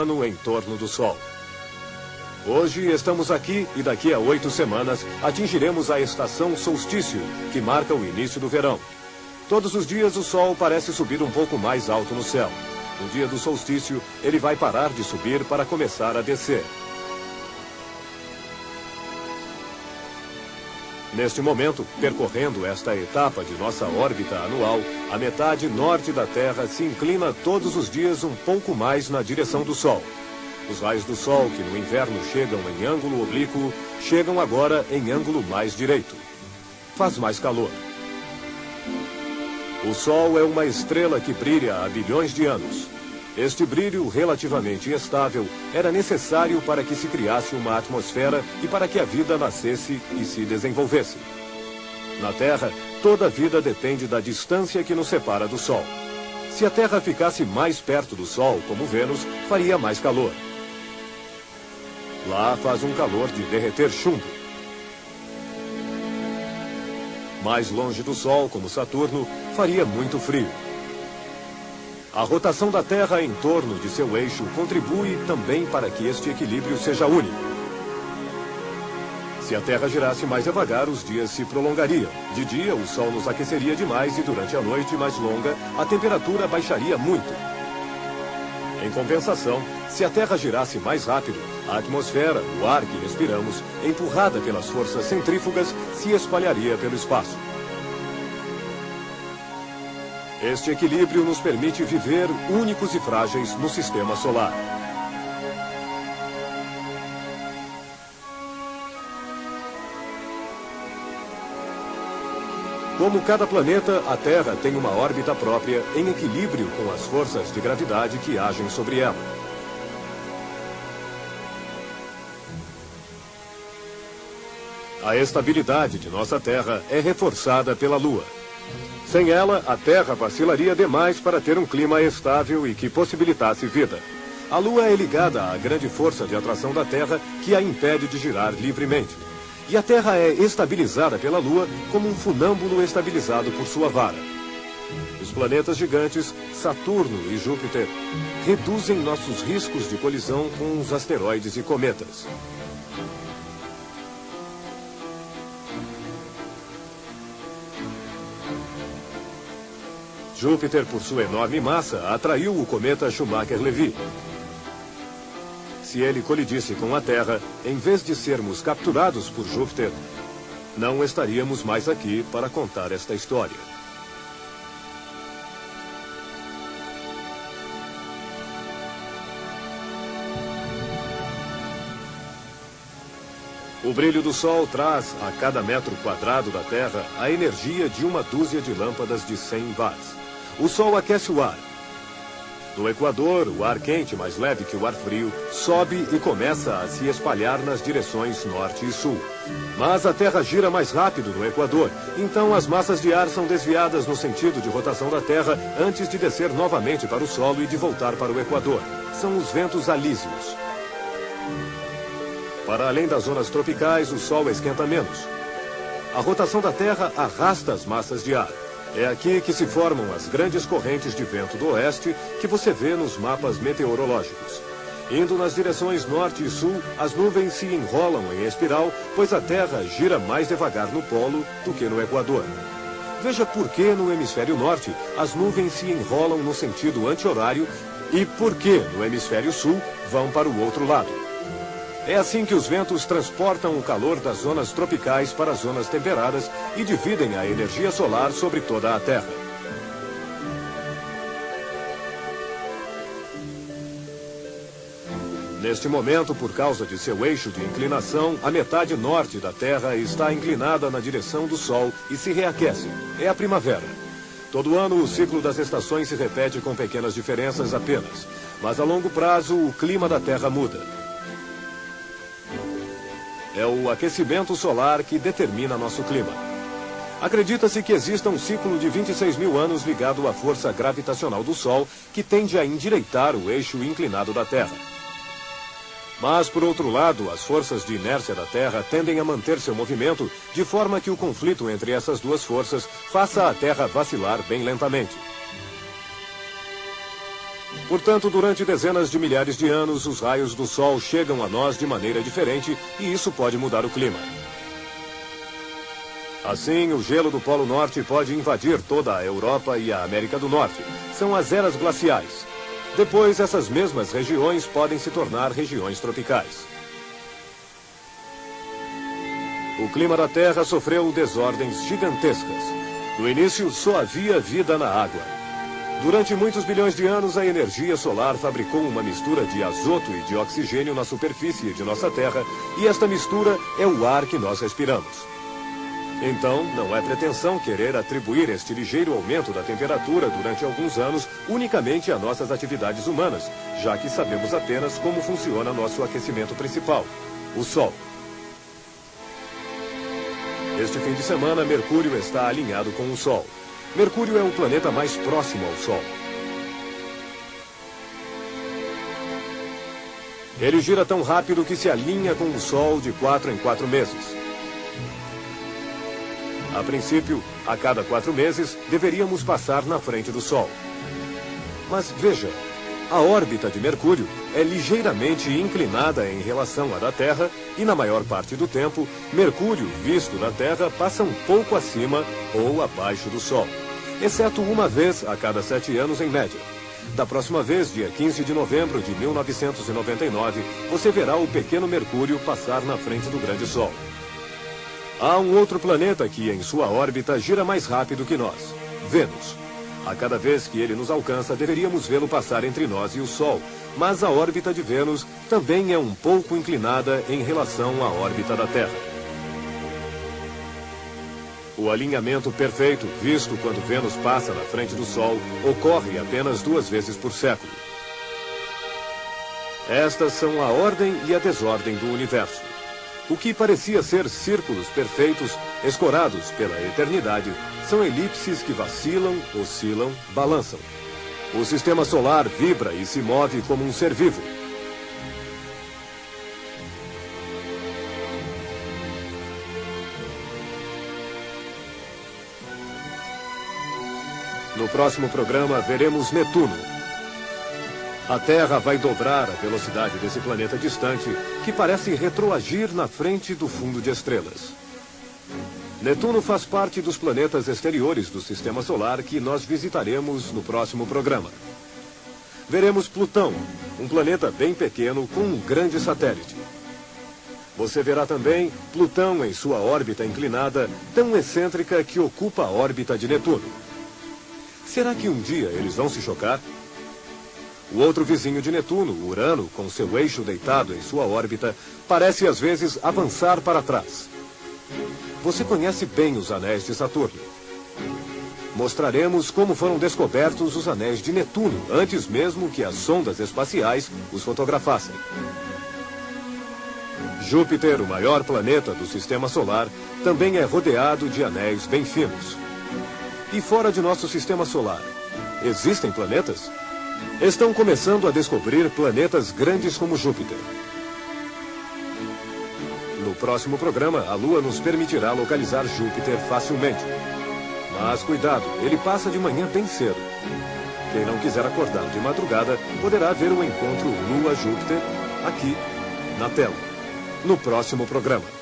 ano em torno do Sol. Hoje estamos aqui e daqui a oito semanas atingiremos a estação solstício, que marca o início do verão. Todos os dias o Sol parece subir um pouco mais alto no céu. No dia do solstício, ele vai parar de subir para começar a descer. Neste momento, percorrendo esta etapa de nossa órbita anual, a metade norte da Terra se inclina todos os dias um pouco mais na direção do Sol. Os raios do Sol, que no inverno chegam em ângulo oblíquo, chegam agora em ângulo mais direito. Faz mais calor. O Sol é uma estrela que brilha há bilhões de anos. Este brilho relativamente estável era necessário para que se criasse uma atmosfera e para que a vida nascesse e se desenvolvesse. Na Terra, toda a vida depende da distância que nos separa do Sol. Se a Terra ficasse mais perto do Sol, como Vênus, faria mais calor. Lá faz um calor de derreter chumbo. Mais longe do Sol, como Saturno, faria muito frio. A rotação da Terra em torno de seu eixo contribui também para que este equilíbrio seja único. Se a Terra girasse mais devagar, os dias se prolongariam. De dia, o Sol nos aqueceria demais e durante a noite mais longa, a temperatura baixaria muito. Em compensação, se a Terra girasse mais rápido, a atmosfera, o ar que respiramos, empurrada pelas forças centrífugas, se espalharia pelo espaço. Este equilíbrio nos permite viver únicos e frágeis no sistema solar. Como cada planeta, a Terra tem uma órbita própria em equilíbrio com as forças de gravidade que agem sobre ela. A estabilidade de nossa Terra é reforçada pela Lua. Sem ela, a Terra vacilaria demais para ter um clima estável e que possibilitasse vida. A Lua é ligada à grande força de atração da Terra que a impede de girar livremente. E a Terra é estabilizada pela Lua como um funâmbulo estabilizado por sua vara. Os planetas gigantes, Saturno e Júpiter, reduzem nossos riscos de colisão com os asteroides e cometas. Júpiter, por sua enorme massa, atraiu o cometa Schumacher-Levy. Se ele colidisse com a Terra, em vez de sermos capturados por Júpiter, não estaríamos mais aqui para contar esta história. O brilho do Sol traz a cada metro quadrado da Terra a energia de uma dúzia de lâmpadas de 100 watts. O Sol aquece o ar. No Equador, o ar quente, mais leve que o ar frio, sobe e começa a se espalhar nas direções norte e sul. Mas a Terra gira mais rápido no Equador, então as massas de ar são desviadas no sentido de rotação da Terra antes de descer novamente para o solo e de voltar para o Equador. São os ventos alísios. Para além das zonas tropicais, o Sol esquenta menos. A rotação da Terra arrasta as massas de ar. É aqui que se formam as grandes correntes de vento do oeste que você vê nos mapas meteorológicos. Indo nas direções norte e sul, as nuvens se enrolam em espiral, pois a Terra gira mais devagar no polo do que no Equador. Veja por que no hemisfério norte as nuvens se enrolam no sentido anti-horário e por que no hemisfério sul vão para o outro lado. É assim que os ventos transportam o calor das zonas tropicais para as zonas temperadas e dividem a energia solar sobre toda a Terra. Neste momento, por causa de seu eixo de inclinação, a metade norte da Terra está inclinada na direção do Sol e se reaquece. É a primavera. Todo ano, o ciclo das estações se repete com pequenas diferenças apenas. Mas a longo prazo, o clima da Terra muda. É o aquecimento solar que determina nosso clima. Acredita-se que exista um ciclo de 26 mil anos ligado à força gravitacional do Sol, que tende a endireitar o eixo inclinado da Terra. Mas, por outro lado, as forças de inércia da Terra tendem a manter seu movimento, de forma que o conflito entre essas duas forças faça a Terra vacilar bem lentamente. Portanto, durante dezenas de milhares de anos, os raios do Sol chegam a nós de maneira diferente e isso pode mudar o clima. Assim, o gelo do Polo Norte pode invadir toda a Europa e a América do Norte. São as eras glaciais. Depois, essas mesmas regiões podem se tornar regiões tropicais. O clima da Terra sofreu desordens gigantescas. No início, só havia vida na água. Durante muitos bilhões de anos, a energia solar fabricou uma mistura de azoto e de oxigênio na superfície de nossa Terra, e esta mistura é o ar que nós respiramos. Então, não é pretensão querer atribuir este ligeiro aumento da temperatura durante alguns anos unicamente a nossas atividades humanas, já que sabemos apenas como funciona nosso aquecimento principal, o Sol. Este fim de semana, Mercúrio está alinhado com o Sol. Mercúrio é o planeta mais próximo ao Sol. Ele gira tão rápido que se alinha com o Sol de quatro em quatro meses. A princípio, a cada quatro meses, deveríamos passar na frente do Sol. Mas veja, a órbita de Mercúrio é ligeiramente inclinada em relação à da Terra e, na maior parte do tempo, Mercúrio, visto da Terra, passa um pouco acima ou abaixo do Sol, exceto uma vez a cada sete anos em média. Da próxima vez, dia 15 de novembro de 1999, você verá o pequeno Mercúrio passar na frente do grande Sol. Há um outro planeta que, em sua órbita, gira mais rápido que nós, Vênus. A cada vez que ele nos alcança, deveríamos vê-lo passar entre nós e o Sol. Mas a órbita de Vênus também é um pouco inclinada em relação à órbita da Terra. O alinhamento perfeito, visto quando Vênus passa na frente do Sol, ocorre apenas duas vezes por século. Estas são a ordem e a desordem do universo. O que parecia ser círculos perfeitos, escorados pela eternidade, são elipses que vacilam, oscilam, balançam. O sistema solar vibra e se move como um ser vivo. No próximo programa, veremos Netuno. A Terra vai dobrar a velocidade desse planeta distante, que parece retroagir na frente do fundo de estrelas. Netuno faz parte dos planetas exteriores do Sistema Solar que nós visitaremos no próximo programa. Veremos Plutão, um planeta bem pequeno com um grande satélite. Você verá também Plutão em sua órbita inclinada, tão excêntrica que ocupa a órbita de Netuno. Será que um dia eles vão se chocar? O outro vizinho de Netuno, Urano, com seu eixo deitado em sua órbita, parece às vezes avançar para trás. Você conhece bem os anéis de Saturno. Mostraremos como foram descobertos os anéis de Netuno, antes mesmo que as sondas espaciais os fotografassem. Júpiter, o maior planeta do Sistema Solar, também é rodeado de anéis bem finos. E fora de nosso Sistema Solar, existem planetas? Estão começando a descobrir planetas grandes como Júpiter próximo programa, a Lua nos permitirá localizar Júpiter facilmente. Mas cuidado, ele passa de manhã bem cedo. Quem não quiser acordar de madrugada poderá ver o encontro Lua-Júpiter aqui na tela, no próximo programa.